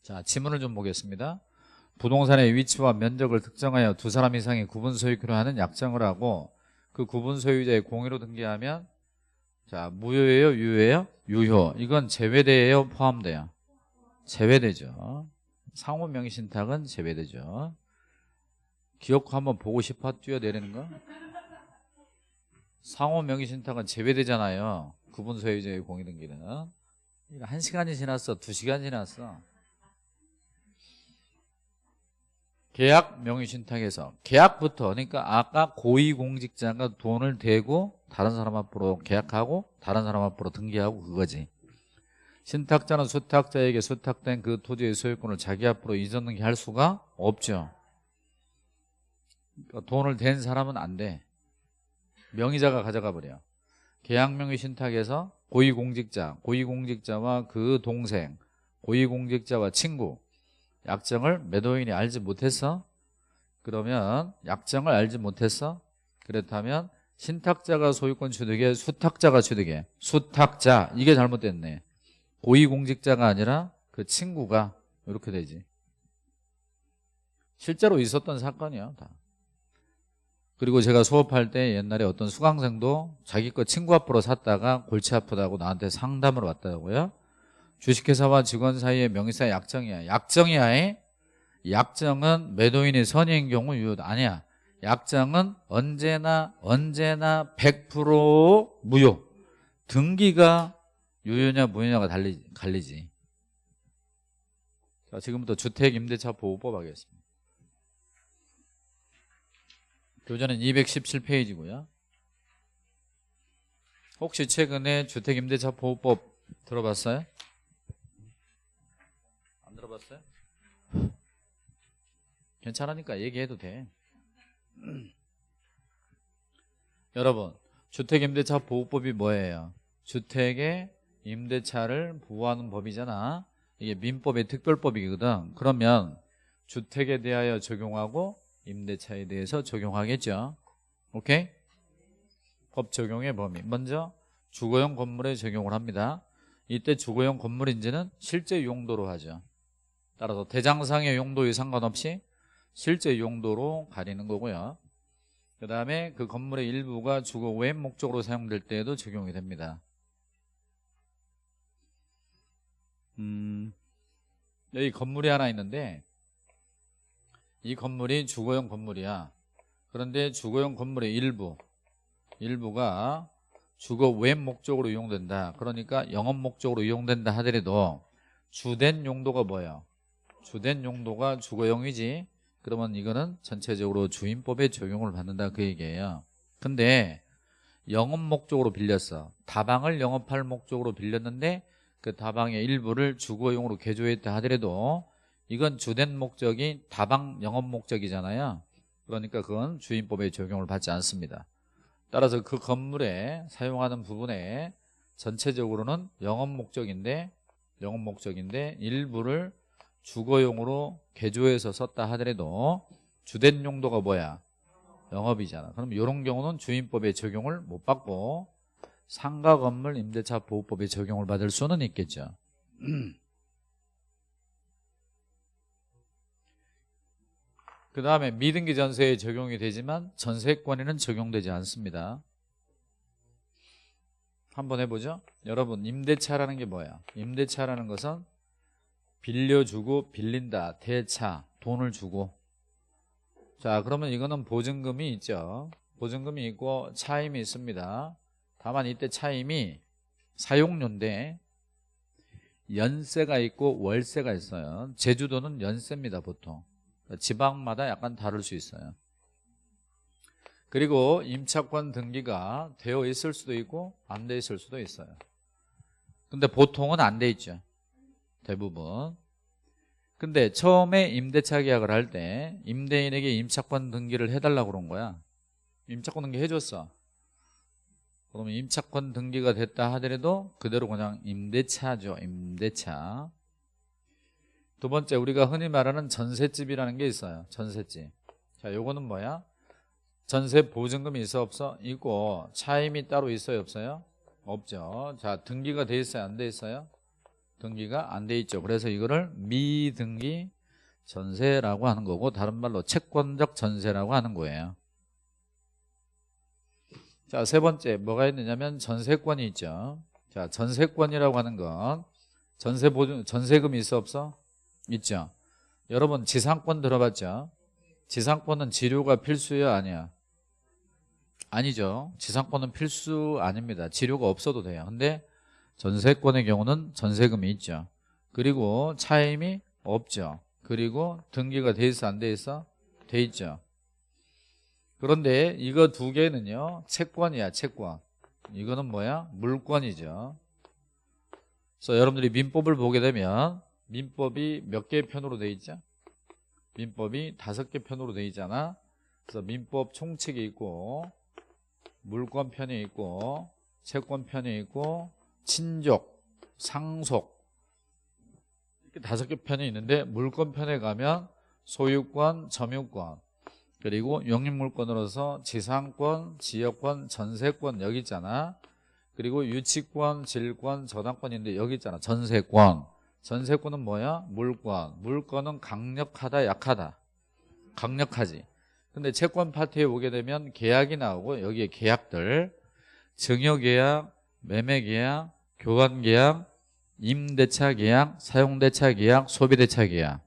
[SPEAKER 1] 자 지문을 좀 보겠습니다. 부동산의 위치와 면적을 특정하여 두 사람 이상의 구분 소유權을 하는 약정을 하고 그 구분 소유자의 공유로 등기하면 자 무효예요? 유효예요? 유효. 이건 제외돼요? 포함돼요? 제외되죠. 상호 명의신탁은 제외되죠. 기억 한번 보고 싶어? 뛰어내리는 거? 상호 명의신탁은 제외되잖아요. 구분 소유자의 공유 등기는. 이거 한 시간이 지났어? 두 시간 지났어 계약 명의신탁에서 계약부터 그러니까 아까 고위공직자가 돈을 대고 다른 사람 앞으로 계약하고 다른 사람 앞으로 등기하고 그거지. 신탁자는 수탁자에게 수탁된 그 토지의 소유권을 자기 앞으로 이전 등기할 수가 없죠. 그러니까 돈을 댄 사람은 안 돼. 명의자가 가져가 버려. 계약 명의 신탁에서 고위공직자 고위공직자와 그 동생 고위공직자와 친구 약정을 매도인이 알지 못했어? 그러면 약정을 알지 못했어? 그렇다면 신탁자가 소유권 취득에 수탁자가 취득해 수탁자 이게 잘못됐네 고위공직자가 아니라 그 친구가 이렇게 되지 실제로 있었던 사건이야 다 그리고 제가 수업할 때 옛날에 어떤 수강생도 자기 거 친구 앞으로 샀다가 골치 아프다고 나한테 상담을 왔다고요 주식회사와 직원 사이의 명의사 약정이야. 약정이야 약정은 매도인의 선의인 경우 유효다 아니야. 약정은 언제나 언제나 100% 무효. 등기가 유효냐 무효냐가 달리, 갈리지. 자 지금부터 주택임대차 보호법 하겠습니다. 교재는 217페이지고요. 혹시 최근에 주택임대차 보호법 들어봤어요? 들어봤어요? 괜찮으니까 얘기해도 돼. 여러분 주택임대차 보호법이 뭐예요? 주택의 임대차를 보호하는 법이잖아. 이게 민법의 특별법이거든. 그러면 주택에 대하여 적용하고 임대차에 대해서 적용하겠죠. 오케이? 법 적용의 범위. 먼저 주거용 건물에 적용을 합니다. 이때 주거용 건물인지는 실제 용도로 하죠 따라서 대장상의 용도에 상관없이 실제 용도로 가리는 거고요. 그 다음에 그 건물의 일부가 주거 외 목적으로 사용될 때에도 적용이 됩니다. 음, 여기 건물이 하나 있는데 이 건물이 주거용 건물이야. 그런데 주거용 건물의 일부 일부가 주거 외 목적으로 이용된다. 그러니까 영업 목적으로 이용된다 하더라도 주된 용도가 뭐예요? 주된 용도가 주거용이지. 그러면 이거는 전체적으로 주임법에 적용을 받는다 그 얘기예요. 근데 영업 목적으로 빌렸어. 다방을 영업할 목적으로 빌렸는데 그 다방의 일부를 주거용으로 개조했다 하더라도 이건 주된 목적이 다방 영업 목적이잖아요. 그러니까 그건 주임법에 적용을 받지 않습니다. 따라서 그 건물에 사용하는 부분에 전체적으로는 영업 목적인데 영업 목적인데 일부를 주거용으로 개조해서 썼다 하더라도 주된 용도가 뭐야? 영업이잖아. 그럼 이런 경우는 주임법에 적용을 못 받고 상가 건물 임대차 보호법에 적용을 받을 수는 있겠죠. 그 다음에 미등기 전세에 적용이 되지만 전세권에는 적용되지 않습니다. 한번 해보죠. 여러분 임대차라는 게 뭐야? 임대차라는 것은 빌려주고 빌린다 대차 돈을 주고 자 그러면 이거는 보증금이 있죠. 보증금이 있고 차임이 있습니다. 다만 이때 차임이 사용료인데 연세가 있고 월세가 있어요. 제주도는 연세입니다 보통. 지방마다 약간 다를 수 있어요. 그리고 임차권 등기가 되어 있을 수도 있고 안 돼 있을 수도 있어요. 근데 보통은 안 돼 있죠. 대부분. 근데 처음에 임대차 계약을 할 때 임대인에게 임차권 등기를 해달라고 그런 거야. 임차권 등기 해줬어. 그러면 임차권 등기가 됐다 하더라도 그대로 그냥 임대차죠. 임대차. 두 번째 우리가 흔히 말하는 전셋집이라는 게 있어요. 전셋집. 자, 요거는 뭐야? 전세 보증금이 있어 없어? 있고 차임이 따로 있어요 없어요? 없죠. 자, 등기가 돼 있어요 안 돼 있어요? 등기가 안 돼 있죠. 그래서 이거를 미등기 전세라고 하는 거고 다른 말로 채권적 전세라고 하는 거예요. 자, 세 번째 뭐가 있느냐면 전세권이 있죠. 자, 전세권이라고 하는 건 전세 보증 전세금이 있어 없어? 있죠. 여러분 지상권 들어봤죠? 지상권은 지료가 필수야 아니야? 아니죠. 지상권은 필수 아닙니다. 지료가 없어도 돼요. 근데 전세권의 경우는 전세금이 있죠. 그리고 차임이 없죠. 그리고 등기가 돼 있어 안 돼 있어? 돼 있죠. 그런데 이거 두 개는요. 채권이야 채권. 이거는 뭐야? 물권이죠. 그래서 여러분들이 민법을 보게 되면 민법이 몇 개 편으로 돼 있죠? 민법이 다섯 개 편으로 돼 있잖아. 그래서 민법 총칙이 있고 물권 편이 있고 채권 편이 있고 친족, 상속 이렇게 다섯 개 편이 있는데 물권 편에 가면 소유권, 점유권 그리고 용익물권으로서 지상권, 지역권, 전세권 여기 있잖아. 그리고 유치권, 질권, 저당권인데 여기 있잖아. 전세권. 전세권은 뭐야? 물권. 물권은 강력하다, 약하다. 강력하지. 근데 채권 파트에 오게 되면 계약이 나오고 여기에 계약들 증여계약, 매매계약, 교환계약, 임대차 계약, 사용대차 계약, 소비대차 계약.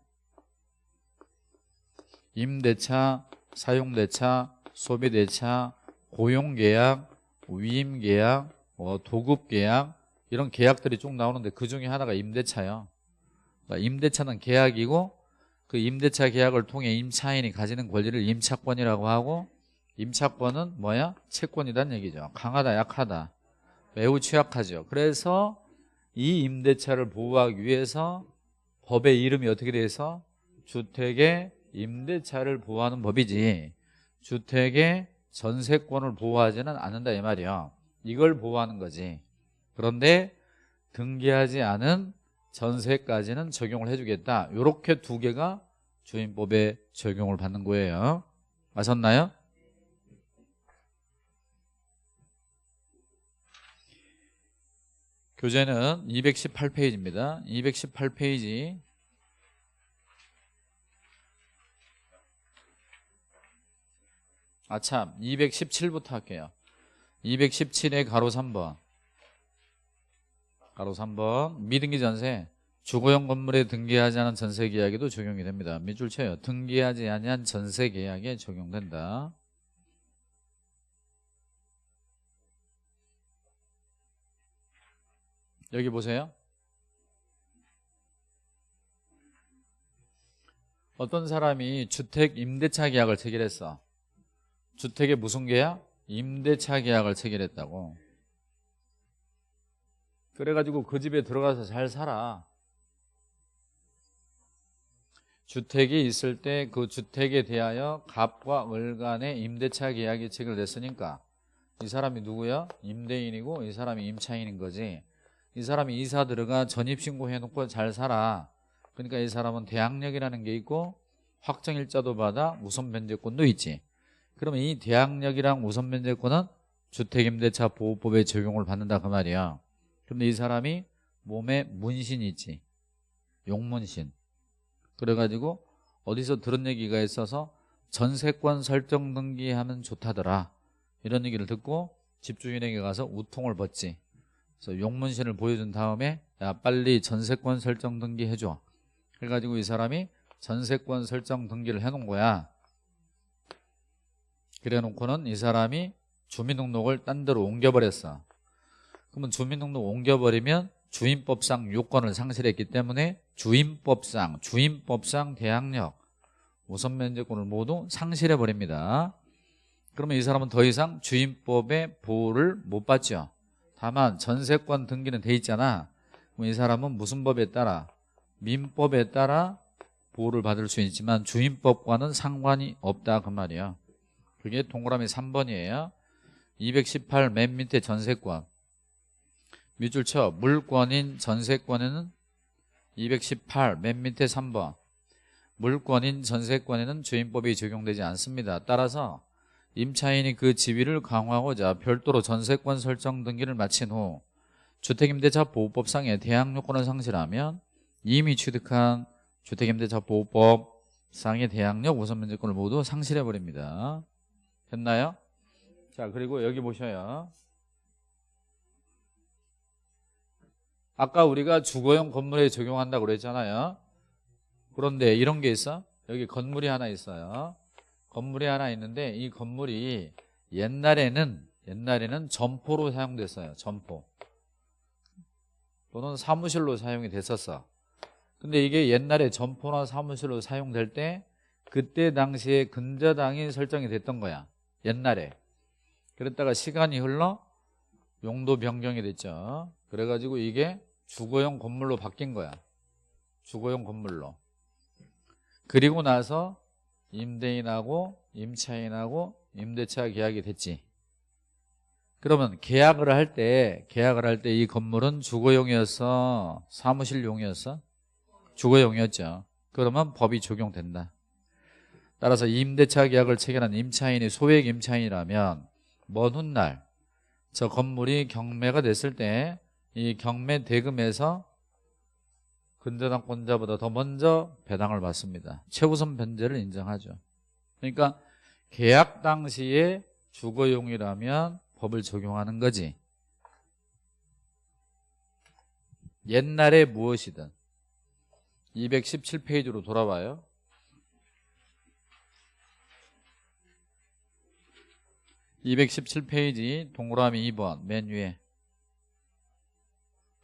[SPEAKER 1] 임대차, 사용대차, 소비대차, 고용계약, 위임계약, 어, 도급계약 이런 계약들이 쭉 나오는데 그 중에 하나가 임대차요. 그러니까 임대차는 계약이고 그 임대차 계약을 통해 임차인이 가지는 권리를 임차권이라고 하고 임차권은 뭐야? 채권이란 얘기죠. 강하다 약하다 매우 취약하죠. 그래서 이 임대차를 보호하기 위해서 법의 이름이 어떻게 돼서 주택의 임대차를 보호하는 법이지 주택의 전세권을 보호하지는 않는다 이 말이야 이걸 보호하는 거지. 그런데 등기하지 않은 전세까지는 적용을 해주겠다. 이렇게 두 개가 주임법에 적용을 받는 거예요. 아셨나요? 교재는 218페이지입니다. 218페이지. 아참 217부터 할게요. 217의 가로 3번. 가로 3번. 미등기 전세. 주거용 건물에 등기하지 않은 전세 계약에도 적용이 됩니다. 밑줄 쳐요. 등기하지 아니한 전세 계약에 적용된다 여기 보세요. 어떤 사람이 주택 임대차 계약을 체결했어. 주택의 무슨 계약? 임대차 계약을 체결했다고. 그래가지고 그 집에 들어가서 잘 살아. 주택이 있을 때 그 주택에 대하여 갑과 을 간의 임대차 계약이 체결됐으니까 이 사람이 누구야? 임대인이고 이 사람이 임차인인 거지 이 사람이 이사 들어가 전입신고 해놓고 잘 살아. 그러니까 이 사람은 대항력이라는 게 있고 확정일자도 받아 우선 변제권도 있지. 그러면 이 대항력이랑 우선 변제권은 주택임대차 보호법의 적용을 받는다 그 말이야. 근데 이 사람이 몸에 문신이 있지. 용문신. 그래가지고 어디서 들은 얘기가 있어서 전세권 설정 등기하면 좋다더라. 이런 얘기를 듣고 집주인에게 가서 우통을 벗지 그래서 용문신을 보여준 다음에 야 빨리 전세권 설정 등기 해줘. 그래가지고 이 사람이 전세권 설정 등기를 해놓은 거야. 그래 놓고는 이 사람이 주민등록을 딴 데로 옮겨버렸어. 그러면 주민등록 옮겨버리면 주인법상 요건을 상실했기 때문에 주인법상 주인법상 대항력 우선 면제권을 모두 상실해 버립니다. 그러면 이 사람은 더 이상 주인법의 보호를 못 받죠 다만 전세권 등기는 돼 있잖아. 그럼 이 사람은 무슨 법에 따라? 민법에 따라 보호를 받을 수 있지만 주인법과는 상관이 없다 그 말이야. 그게 동그라미 3번이에요. 218 맨 밑에 전세권. 밑줄 쳐. 물권인 전세권에는 218 맨 밑에 3번. 물권인 전세권에는 주인법이 적용되지 않습니다. 따라서 임차인이 그 지위를 강화하고자 별도로 전세권 설정 등기를 마친 후 주택임대차 보호법상의 대항요건을 상실하면 이미 취득한 주택임대차 보호법상의 대항력 우선면제권을 모두 상실해버립니다. 됐나요? 자 그리고 여기 보셔요. 아까 우리가 주거용 건물에 적용한다고 그랬잖아요. 그런데 이런 게 있어? 여기 건물이 하나 있어요 건물이 하나 있는데 이 건물이 옛날에는 옛날에는 점포로 사용됐어요 점포. 또는 사무실로 사용이 됐었어. 근데 이게 옛날에 점포나 사무실로 사용될 때 그때 당시에 근저당이 설정이 됐던 거야 옛날에. 그랬다가 시간이 흘러 용도 변경이 됐죠. 그래가지고 이게 주거용 건물로 바뀐 거야 주거용 건물로. 그리고 나서 임대인하고 임차인하고 임대차 계약이 됐지. 그러면 계약을 할 때 계약을 할 때 이 건물은 주거용이었어 사무실용이었어 주거용이었죠. 그러면 법이 적용된다. 따라서 임대차 계약을 체결한 임차인이 소액 임차인이라면 먼 훗날 저 건물이 경매가 됐을 때 이 경매 대금에서 근저당권자보다 더 먼저 배당을 받습니다. 최우선 변제를 인정하죠. 그러니까 계약 당시에 주거용이라면 법을 적용하는 거지. 옛날에 무엇이든 217페이지로 돌아와요. (217페이지) 동그라미 2번 맨 위에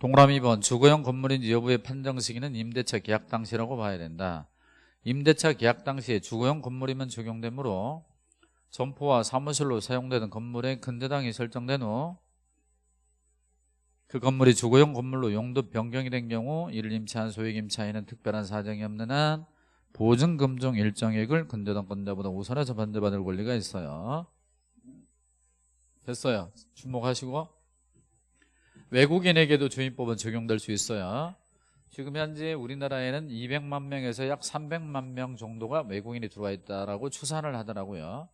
[SPEAKER 1] 동그라미 2번 주거용 건물인지 여부의 판정 시기는 임대차 계약 당시라고 봐야 된다. 임대차 계약 당시에 주거용 건물이면 적용되므로 점포와 사무실로 사용되는 건물의 근저당이 설정된 후 그 건물이 주거용 건물로 용도 변경이 된 경우 이를 임차한 소액 임차인은 특별한 사정이 없는 한 보증금 중 일정액을 근저당권자보다 우선해서 반대받을 권리가 있어요. 됐어요. 주목하시고 외국인에게도 주인법은 적용될 수 있어요 지금 현재 우리나라에는 200만 명에서 약 300만 명 정도가 외국인이 들어와 있다라고 추산을 하더라고요.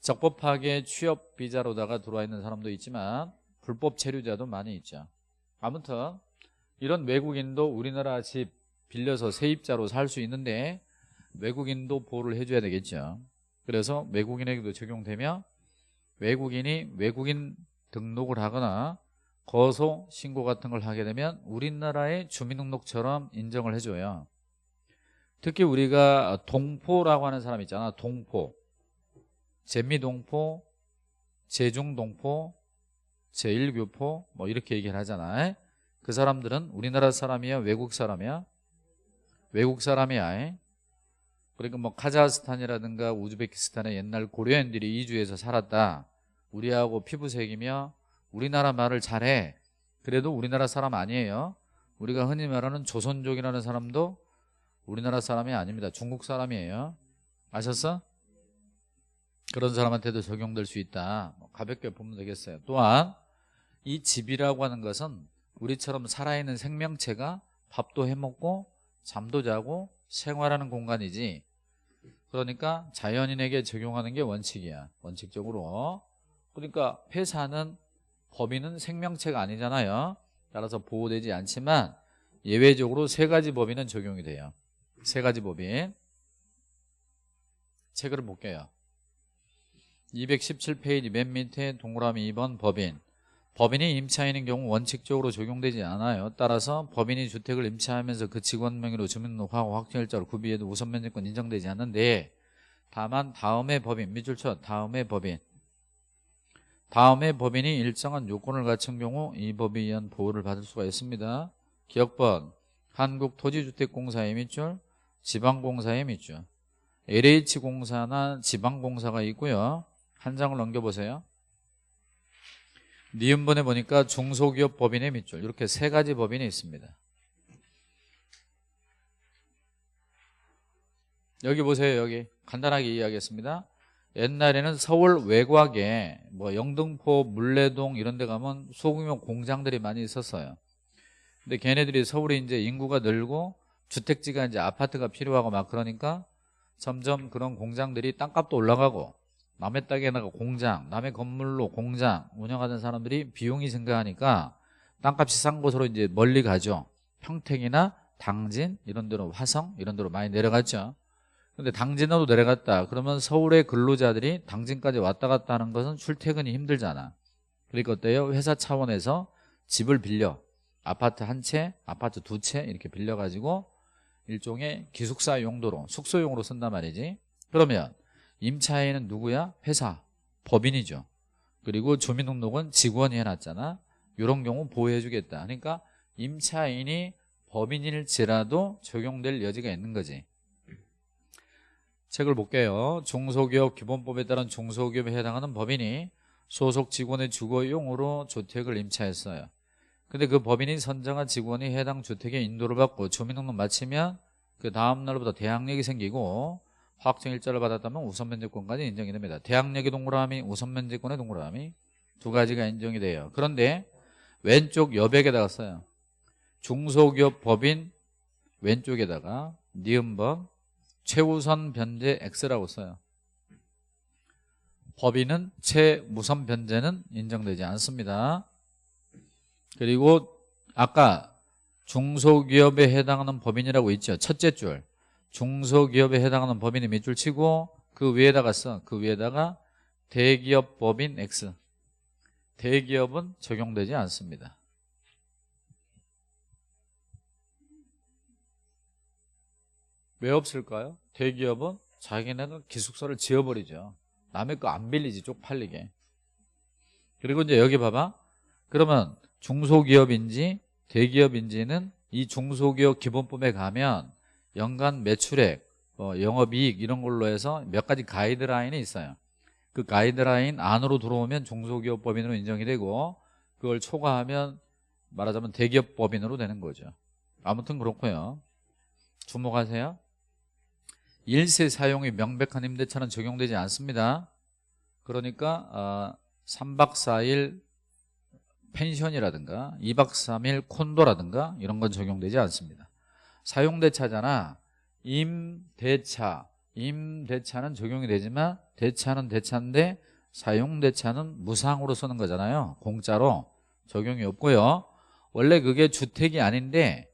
[SPEAKER 1] 적법하게 취업 비자로다가 들어와 있는 사람도 있지만 불법 체류자도 많이 있죠. 아무튼 이런 외국인도 우리나라 집 빌려서 세입자로 살 수 있는데 외국인도 보호를 해줘야 되겠죠. 그래서 외국인에게도 적용되며 외국인이 외국인 등록을 하거나 거소 신고 같은 걸 하게 되면 우리나라의 주민등록처럼 인정을 해줘요. 특히 우리가 동포라고 하는 사람 있잖아 동포. 재미동포 제중동포 제1교포 뭐 이렇게 얘기를 하잖아. 그 사람들은 우리나라 사람이야 외국 사람이야? 외국 사람이야. 그러니까 뭐 카자흐스탄이라든가 우즈베키스탄의 옛날 고려인들이 이주해서 살았다. 우리하고 피부색이며 우리나라 말을 잘해. 그래도 우리나라 사람 아니에요. 우리가 흔히 말하는 조선족이라는 사람도 우리나라 사람이 아닙니다. 중국 사람이에요. 아셨어? 그런 사람한테도 적용될 수 있다. 뭐 가볍게 보면 되겠어요. 또한 이 집이라고 하는 것은 우리처럼 살아있는 생명체가 밥도 해먹고 잠도 자고 생활하는 공간이지. 그러니까 자연인에게 적용하는 게 원칙이야. 원칙적으로. 그러니까 회사는 법인은 생명체가 아니잖아요. 따라서 보호되지 않지만 예외적으로 세 가지 법인은 적용이 돼요. 세 가지 법인. 책을 볼게요. 217페이지 맨 밑에 동그라미 2번 법인. 법인이 임차인인 경우 원칙적으로 적용되지 않아요. 따라서 법인이 주택을 임차하면서 그 직원 명의로 주민등록하고 확정일자로 구비해도 우선 면제권 인정되지 않는데 다만 다음의 법인 밑줄 쳐 다음의 법인 다음의 법인이 일정한 요건을 갖춘 경우 이 법에 의한 보호를 받을 수가 있습니다. 기억번 한국토지주택공사의 밑줄 지방공사의 밑줄. LH공사나 지방공사가 있고요. 한 장을 넘겨보세요. 니은번에 보니까 중소기업 법인의 밑줄. 이렇게 세 가지 법인이 있습니다. 여기 보세요 여기. 간단하게 이야기했습니다 옛날에는 서울 외곽에 뭐 영등포 물레동 이런 데 가면 소규모 공장들이 많이 있었어요. 근데 걔네들이 서울에 이제 인구가 늘고 주택지가 이제 아파트가 필요하고 막 그러니까 점점 그런 공장들이 땅값도 올라가고 남의 땅에다가 공장 남의 건물로 공장 운영하는 사람들이 비용이 증가하니까 땅값이 싼 곳으로 이제 멀리 가죠. 평택이나 당진 이런 데로 화성 이런 데로 많이 내려갔죠 근데 당진으로 내려갔다. 그러면 서울의 근로자들이 당진까지 왔다 갔다 하는 것은 출퇴근이 힘들잖아. 그러니까 어때요? 회사 차원에서 집을 빌려. 아파트 한 채 아파트 두 채 이렇게 빌려가지고 일종의 기숙사 용도로 숙소용으로 쓴단 말이지. 그러면 임차인은 누구야? 회사 법인이죠. 그리고 주민등록은 직원이 해놨잖아. 이런 경우 보호해주겠다. 그러니까 임차인이 법인일지라도 적용될 여지가 있는 거지 책을 볼게요. 중소기업 기본법에 따른 중소기업에 해당하는 법인이 소속 직원의 주거용으로 주택을 임차했어요. 근데 그 법인이 선정한 직원이 해당 주택에 인도를 받고 주민등록 마치면 그 다음 날부터 대항력이 생기고 확정일자를 받았다면 우선 면제권까지 인정이 됩니다. 대항력의 동그라미 우선 면제권의 동그라미 두 가지가 인정이 돼요. 그런데 왼쪽 여백에다가 써요. 중소기업 법인 왼쪽에다가 니은번 최우선 변제 X라고 써요. 법인은 최우선 변제는 인정되지 않습니다. 그리고 아까 중소기업에 해당하는 법인이라고 있죠. 첫째 줄. 중소기업에 해당하는 법인이 밑줄 치고 그 위에다가 써 그 위에다가 대기업 법인 X. 대기업은 적용되지 않습니다 왜 없을까요? 대기업은 자기네는 기숙사를 지어버리죠. 남의 거 안 빌리지 쪽팔리게. 그리고 이제 여기 봐봐. 그러면 중소기업인지 대기업인지는 이 중소기업 기본법에 가면 연간 매출액, 어, 영업이익 이런 걸로 해서 몇 가지 가이드라인이 있어요. 그 가이드라인 안으로 들어오면 중소기업 법인으로 인정이 되고 그걸 초과하면 말하자면 대기업 법인으로 되는 거죠. 아무튼 그렇고요. 주목하세요 일세 사용이 명백한 임대차는 적용되지 않습니다. 그러니까 어, 3박 4일 펜션이라든가 2박 3일 콘도라든가 이런 건 적용되지 않습니다. 사용대차잖아. 임대차. 임대차는 적용이 되지만 대차는 대차인데 사용대차는 무상으로 쓰는 거잖아요. 공짜로 적용이 없고요. 원래 그게 주택이 아닌데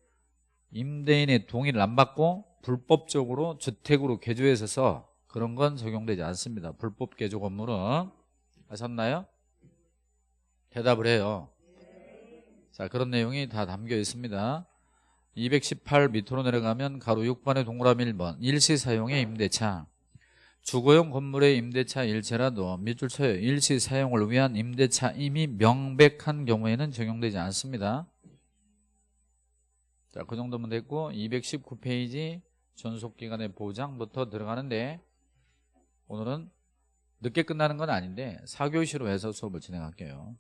[SPEAKER 1] 임대인의 동의를 안 받고 불법적으로 주택으로 개조해서 써 그런 건 적용되지 않습니다. 불법 개조 건물은 아셨나요? 대답을 해요. 자 그런 내용이 다 담겨 있습니다. 218 밑으로 내려가면 가로 6번의 동그라미 1번 일시 사용의 임대차. 주거용 건물의 임대차 일체라도 밑줄 쳐요. 일시 사용을 위한 임대차 이미 명백한 경우에는 적용되지 않습니다. 자, 그 정도면 됐고 219페이지 전속기간의 보장부터 들어가는데 오늘은 늦게 끝나는 건 아닌데 4교시로 해서 수업을 진행할게요